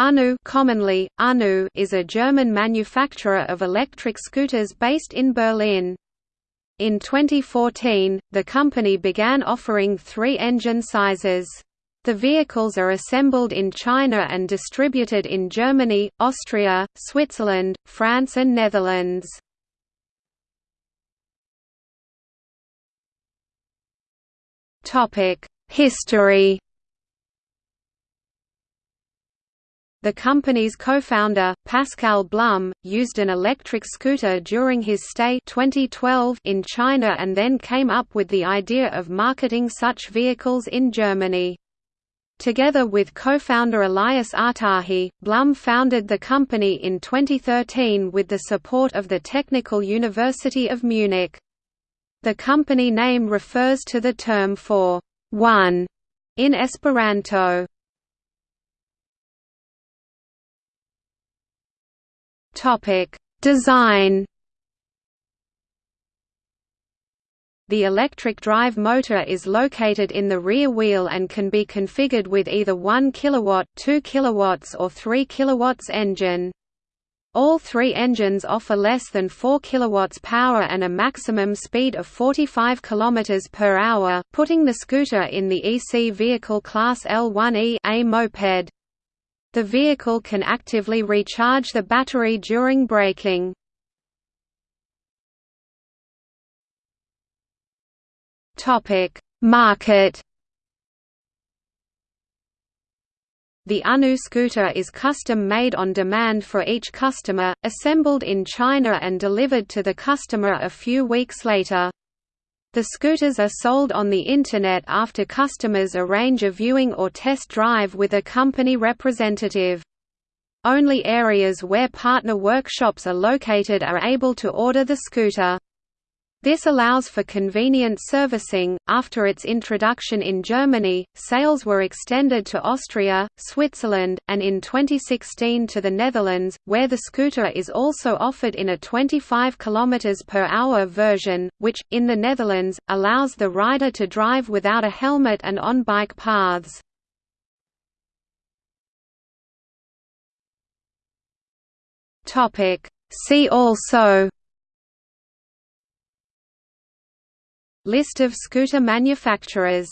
UNU commonly, UNU is a German manufacturer of electric scooters based in Berlin. In 2014, the company began offering three engine sizes. The vehicles are assembled in China and distributed in Germany, Austria, Switzerland, France and Netherlands. History The company's co-founder, Pascal Blum, used an electric scooter during his stay 2012 in China and then came up with the idea of marketing such vehicles in Germany. Together with co-founder Elias Atahi, Blum founded the company in 2013 with the support of the Technical University of Munich. The company name refers to the term for one in Esperanto. Topic: Design. The electric drive motor is located in the rear wheel and can be configured with either 1 kW, 2 kW or 3 kW engine. All three engines offer less than 4 kW power and a maximum speed of 45 km per hour, putting the scooter in the EC vehicle class L1E A moped. The vehicle can actively recharge the battery during braking. Market The UNU scooter is custom-made on demand for each customer, assembled in China and delivered to the customer a few weeks later. The scooters are sold on the Internet after customers arrange a viewing or test drive with a company representative. Only areas where partner workshops are located are able to order the scooter. This allows for convenient servicing. After its introduction in Germany, sales were extended to Austria, Switzerland, and in 2016 to the Netherlands, where the scooter is also offered in a 25 km per hour version, which, in the Netherlands, allows the rider to drive without a helmet and on bike paths. See also List of scooter manufacturers